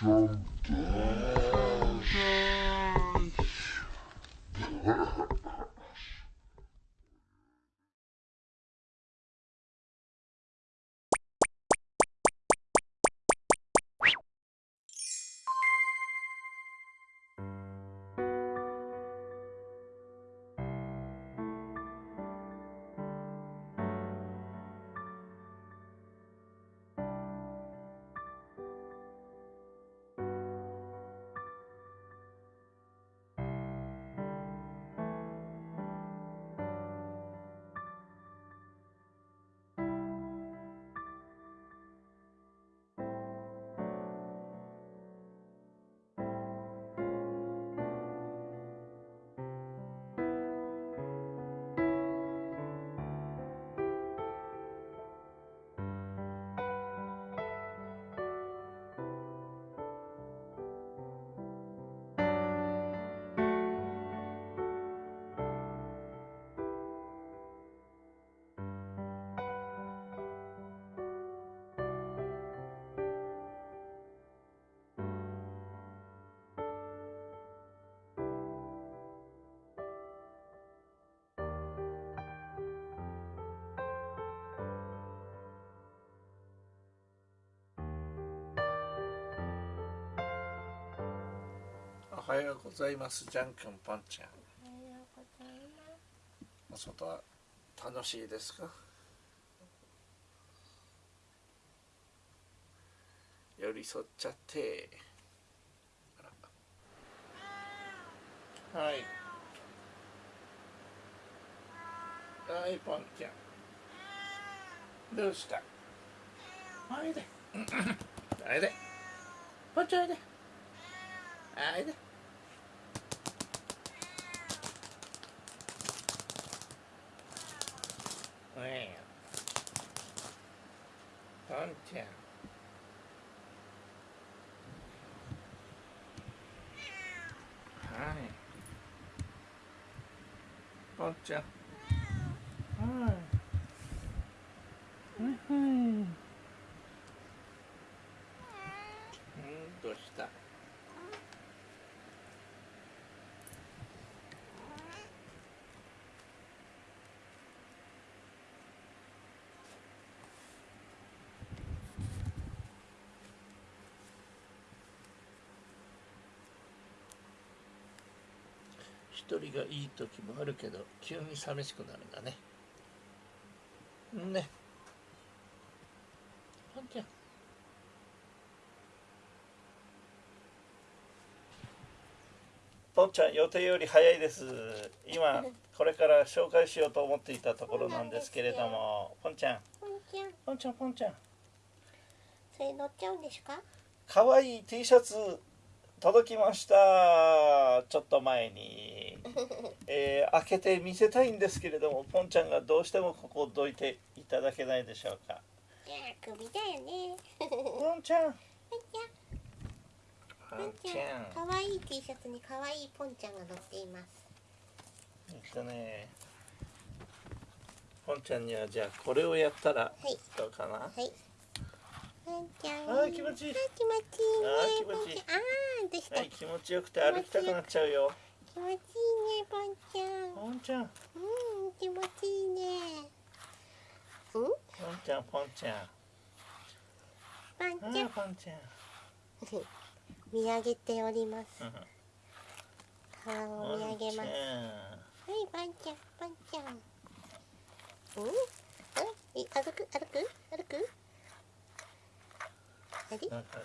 Dum -dum. おはようございます。じゃんくんぽんちゃん。おはようございまお外は楽しいですか？寄り添っちゃって。はい。はいぽんちゃん。どうした？おいで。おいで。ぽんちゃんおいで。お 110. Hi. Gotcha. Hi. Hi. うんどうした人がいい時もあるけど急に寂しくなるんだね。ね。ぽんちゃんぽんちゃん予定より早いです。今これから紹介しようと思っていたところなんですけれども。ぽんちゃん。ぽんちゃん。ぽんちゃんぽんちゃん。それ乗っちゃうんですか？かわいい T シャツ届きました。ちょっと前に、えー開けて見せたいんですけれどもぽんちゃんがどうしてもここをどいていただけないでしょうか。いや首だよね。ぽん。ちゃん。ぽんちゃん。かわいい T シャツにかわいいポンちゃんが乗っています。えっとね。ぽんちゃんにはじゃあこれをやったらはい。どうかな、はい。ぽんちゃん。あー気持ちいい。あー気持ちいいね。あー気持ちいい。あーどうした、はい気持ちよくて歩きたくなっちゃうよ気持ちいいねぽんちゃん。ぽんちゃん。うん気持ちいいね。うん？ぽんちゃんぽんちゃん。あぽんちゃん。ーぽんちゃん。見上げております。うん。川を見上げます。はい、パンちゃん、パンちゃん。うん、あ、え、歩く、歩く、歩く？あれ、なんか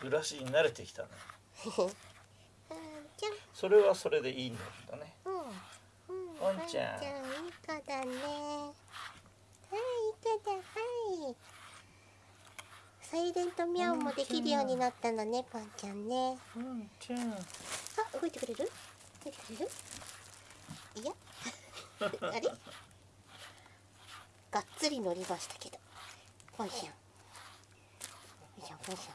暮らしに慣れてきたね それはそれでいいんだねうん、うん、パンちゃんいい子だね。はい、いい子だ、はい。サイレントミャオもできるようになったのね、パンちゃんね。ぽんちゃんあ、動いてくれる？動いてくれる？いや。あれ？がっつり乗りましたけど。ポンちゃん。ポンちゃん、ポンちゃん。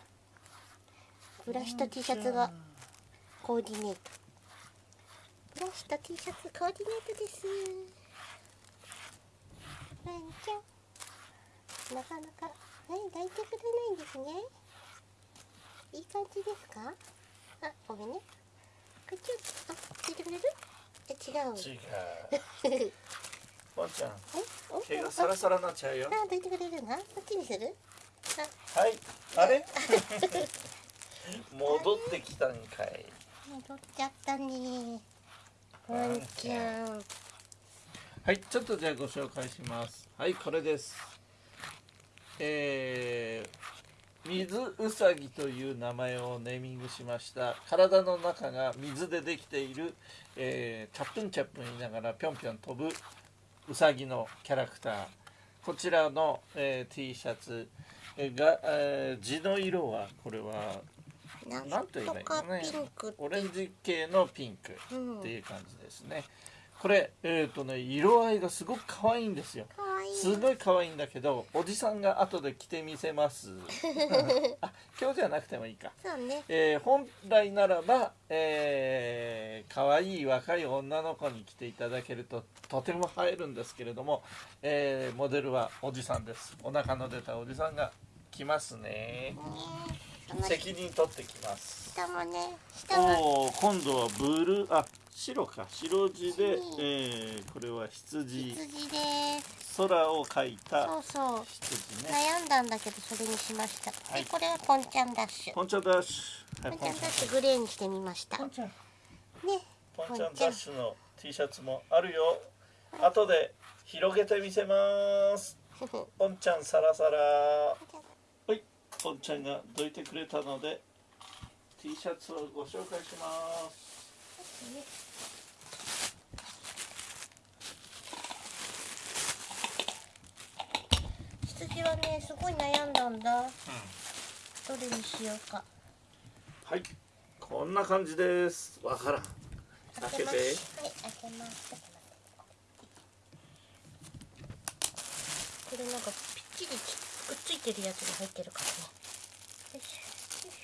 ブラシと T シャツがコーディネート。ブラシと T シャツコーディネートです。ポンちゃん。なかなか、はい、抱いてくれないんですね。いい感じですか？あごめんね。こっちをあついてくれる？え違う。違う。ポンちゃん。えお毛がサラサラになっちゃうよ。あどいてくれるなこっちにする？はい。あれ？戻ってきたんかい。戻っちゃったねワンちゃんはいちょっとじゃあご紹介します。はいこれです。えー、水うさぎという名前をネーミングしました。体の中が水でできている、えー、チャップンチャップン言いながらぴょんぴょん飛ぶうさぎのキャラクター。こちらの、えー、T シャツが、えー、地の色はこれはなんと言えばいいのねオレンジ系のピンクうん。っていう感じですね、これえっ、とね色合いがすごく可愛いんですよ。すごい可愛いんだけどおじさんが後で着てみせます。あ今日じゃなくてもいいか。そうね。えー本来ならば、えー、可愛い若い女の子に着ていただけるととても映えるんですけれども、えーモデルはおじさんです。お腹の出たおじさんが来ますね。ね。その責任取ってきます。下もね下はおお今度はブルーあ白か。白地で、うんえーこれは羊。羊です。空を描いたそうそう。羊ね。悩んだんだけどそれにしました、はい。でこれはポンちゃんダッシュ。ポンチャダッシュ、はい、ポンちゃんダッシュグレーにしてみました。ねポンちゃん。ポンポンちゃんダッシュの T シャツもあるよ。後で広げてみせます。ポンちゃんサラサラ。はいポンちゃんがどいてくれたので T シャツをご紹介します。羊はねすごい悩んだんだ。どれにしようか。はい。こんな感じです。わからん。開けて。はい開けます。これなんかぴっちりくっついてるやつが入ってるからね。よいしょよい。し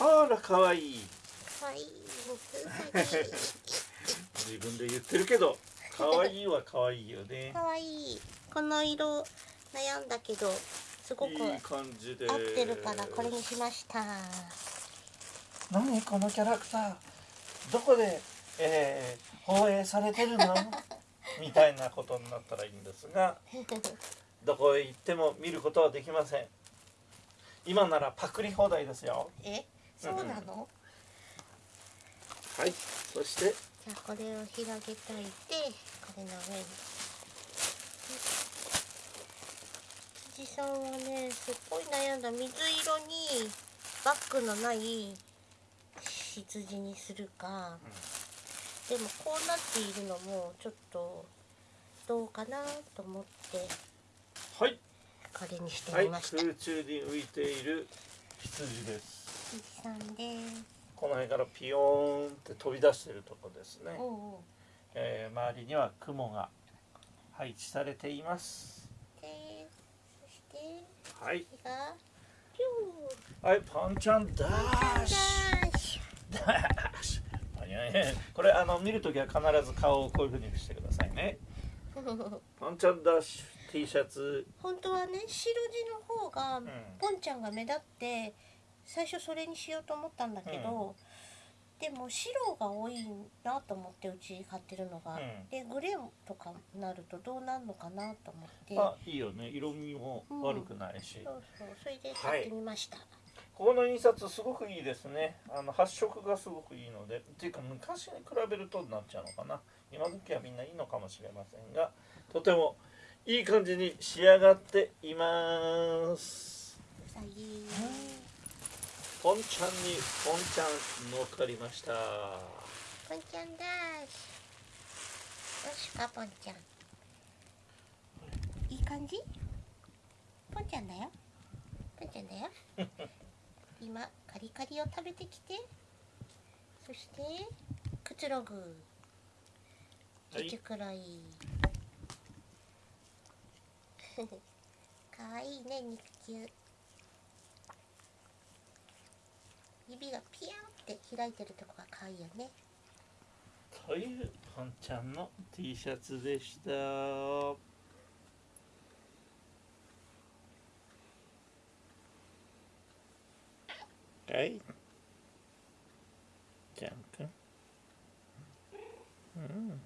ょあらかわいい。自分で言ってるけどかわいいはかわいいよね。かわいい。この色悩んだけどすごくいい感じで。合ってるからこれにしました何このキャラクター？どこで、えー放映されてるの？みたいなことになったらいいんですがどこへ行っても見ることはできません。今ならパクリ放題ですよ。え？そうなの、はい。そして。じゃあこれを広げといてこれの上に辻さんはねすっごい悩んだ水色にバッグのない羊にするか、でもこうなっているのもちょっとどうかなと思ってはい。これにしてはいみました、空中に浮いている羊です。辻さんです。この辺からピヨーンって飛び出しているとこですね、おうおう。えー周りには雲が配置されていますはい。はいパンちゃんダッシュダッシュこれあの見るときは必ず顔をこういうふうにしてくださいね。ュパンちゃんダッシュ T シャツ。本当はね白地の方が、ん。ポンちゃんが目立って最初それにしようと思ったんだけど、でも白が多いなと思ってうち買ってるのが、うん。でグレーとかになるとどうなるのかなと思って。あいいよね。色味も悪くないし、そうそうそれで買ってみました、ここの印刷すごくいいですね。あの発色がすごくいいので。っていうか昔に比べるとなっちゃうのかな。今時はみんないいのかもしれませんが。とてもいい感じに仕上がっています。うさぎポンちゃんにポンちゃん乗っかりました。ポンちゃんだーしよしかポンちゃん？いい感じ？ポンちゃんだよ。ポンちゃんだよ。今カリカリを食べてきて。そしてくつろぐ。はい。ちゅくらい。かわいいね肉球指がピヤンって開いてるとこがかわいいよね。いうポンちゃんの T シャツでした。はい。じゃんくんうん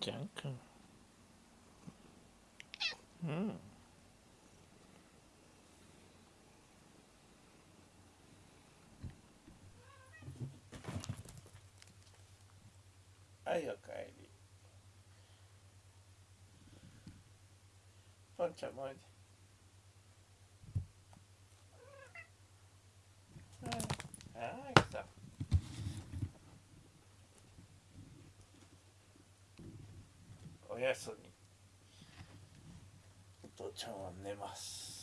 じゃんくんうんはいおかえりポンちゃんもおいではいはい来たおやすみ。父ちゃんは寝ます。